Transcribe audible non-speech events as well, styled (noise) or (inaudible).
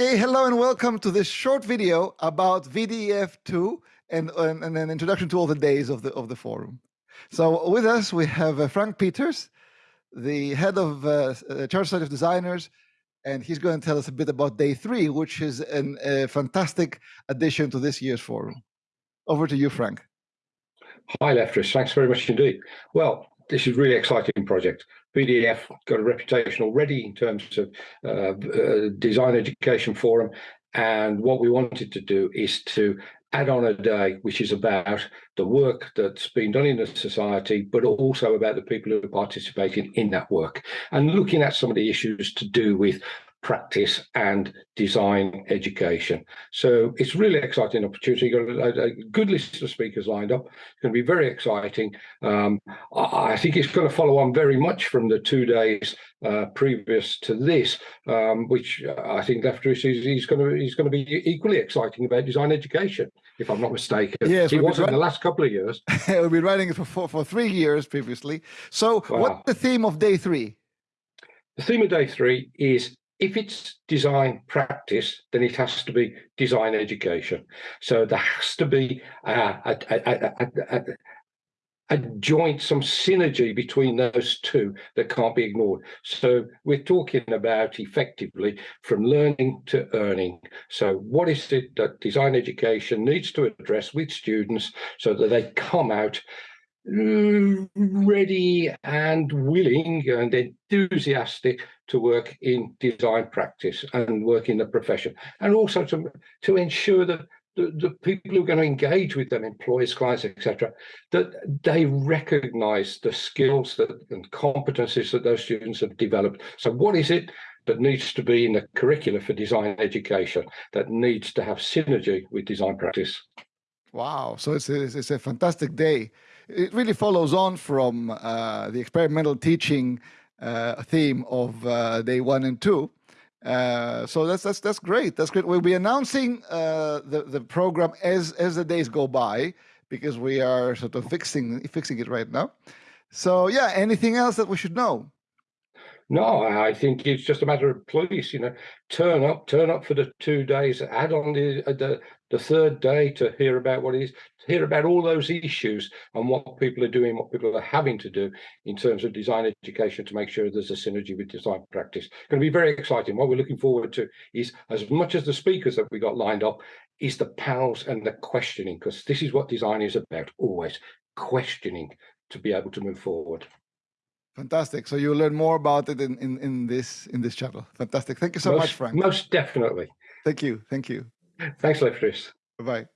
Okay, hello and welcome to this short video about VDF2 and, and, and, an introduction to all the days of the, of the forum. So with us, we have uh, Frank Peters, the head of uh, uh, Chartered Society of Designers, and he's going to tell us a bit about day three, which is an, a fantastic addition to this year's forum. Over to you, Frank. Hi, Lefteris. Thanks very much indeed. Well, this is a really exciting project. VDF got a reputation already in terms of uh, uh, design education forum. And what we wanted to do is to add on a day which is about the work that's been done in the society, but also about the people who are participating in that work and looking at some of the issues to do with practice and design education. So it's really exciting opportunity. Got a, a, good list of speakers lined up. It's going to be very exciting. Um, I think it's going to follow on very much from the two days uh, previous to this, um, which I think Lefteris is he's going to he's going to be equally exciting about design education, if I'm not mistaken. Yes, he was in the last couple of years. (laughs) we've been writing it for, for, for three years previously. So, wow. what's the theme of day three? The theme of day three is if it's design practice, then it has to be design education. So there has to be a, a, a, a, joint, some synergy between those two that can't be ignored. So we're talking about effectively from learning to earning. So what is it that design education needs to address with students so that they come out ready and willing and enthusiastic to work in design practice and work in the profession. And also to to ensure that the, the people who are going to engage with them employers clients etc that they recognize the skills that and competencies that those students have developed. So what is it that needs to be in the curricula for design education that needs to have synergy with design practice? Wow. So it's a, it's a fantastic day it really follows on from uh, the experimental teaching uh, theme of uh, day one and two. Uh, so that's that's that's great. That's great. We'll be announcing uh, the the program as as the days go by because we are sort of fixing fixing it right now. So yeah, anything else that we should know? No, I think it's just a matter of please, you know, turn up, turn up for the two days, add on the uh, the, the third day to hear about what it is, to hear about all those issues and what people are doing, what people are having to do in terms of design education to make sure there's a synergy with design practice. It's going to be very exciting. What we're looking forward to is as much as the speakers that we got lined up, is the panels and the questioning, because this is what design is about, always questioning to be able to move forward. Fantastic. So you'll learn more about it in, in, in this in this chapter. Fantastic. Thank you so most, much, Frank. Most definitely. Thank you. Thank you. Thanks, Lefteris. Bye-bye.